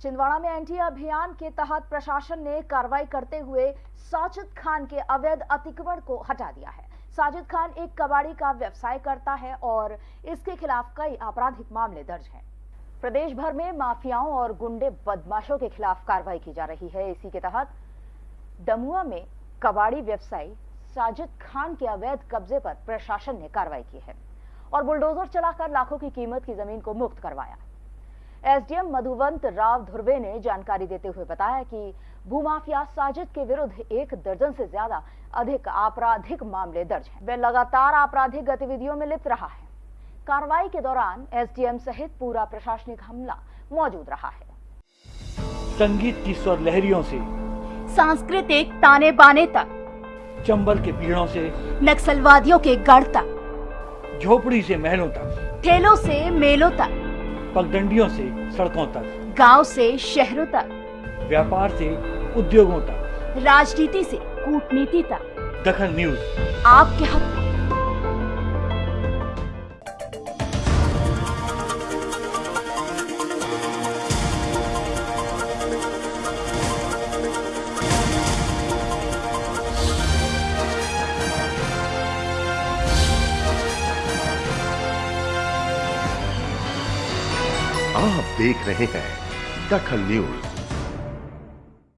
छिंदवाड़ा में एंटी अभियान के तहत प्रशासन ने कार्रवाई करते हुए साजिद खान के अवैध अतिक्रमण को हटा दिया है। साजिद खान एक कबाड़ी का व्यवसाय करता है और इसके खिलाफ कई आपराधिक मामले दर्ज हैं। प्रदेश भर में माफियाओं और गुंडे बदमाशों के खिलाफ कार्रवाई की जा रही है। इसी के तहत दमुआ में कबाड़ी व्यवसायी साजिद खान के अवैध कब्जे पर प्रशासन ने कार्रवाई की है और बुलडोजर चलाकर लाखों की कीमत की ज़मीन को मुक्त करवाया। एसडीएम मधुवंत राव धुर्वे ने जानकारी देते हुए बताया कि भूमाफिया साजिद के विरुद्ध एक दर्जन से ज़्यादा अधिक आपराधिक मामले दर्ज हैं। वे लगातार आपराधिक गतिविधियों में लिप्त रहा है। कार्रवाई के दौरान एसडीएम सहित पूरा प्रशासनिक हमला मौजूद रहा है। संगीत की स्वर लहरियों से सांस्कृतिक ताने बाने तक चंबल के पीड़ों से नक्सलवादियों के गढ़ तक झोपड़ी से महलों तक। ठेलों से मेलों तक। पगडंडियों से सड़कों तक। गाँव से शहरों तक। व्यापार से उद्योगों तक। राजनीति से कूटनीति तक। दखन न्यूज़। आपके हक आप देख रहे हैं दखल न्यूज़।